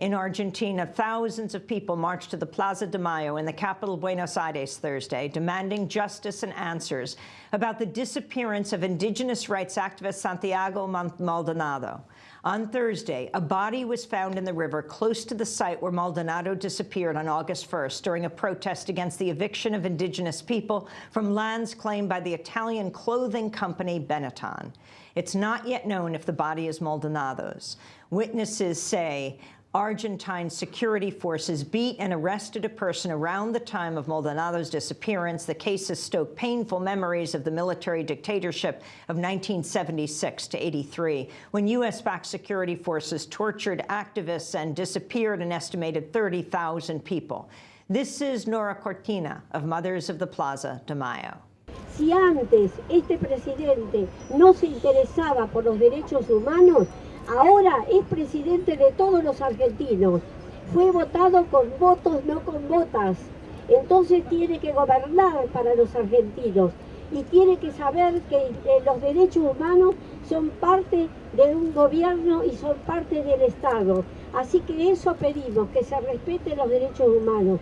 In Argentina, thousands of people marched to the Plaza de Mayo in the capital Buenos Aires Thursday, demanding justice and answers about the disappearance of indigenous rights activist Santiago Maldonado. On Thursday, a body was found in the river close to the site where Maldonado disappeared on August 1st during a protest against the eviction of indigenous people from lands claimed by the Italian clothing company Benetton. It's not yet known if the body is Maldonado's. Witnesses say Argentine security forces beat and arrested a person around the time of Maldonado's disappearance. The case has stoked painful memories of the military dictatorship of 1976 to 83, when U.S.-backed security forces tortured activists and disappeared an estimated 30,000 people. This is Nora Cortiñas of Mothers of the Plaza de Mayo. Si antes este presidente no se interesaba por los derechos humanos, Ahora es presidente de todos los argentinos. Fue votado con votos, no con votas. Entonces tiene que gobernar para los argentinos y tiene que saber que eh, los derechos humanos son parte de un gobierno y son parte del Estado. Así que eso pedimos, que se respeten los derechos humanos.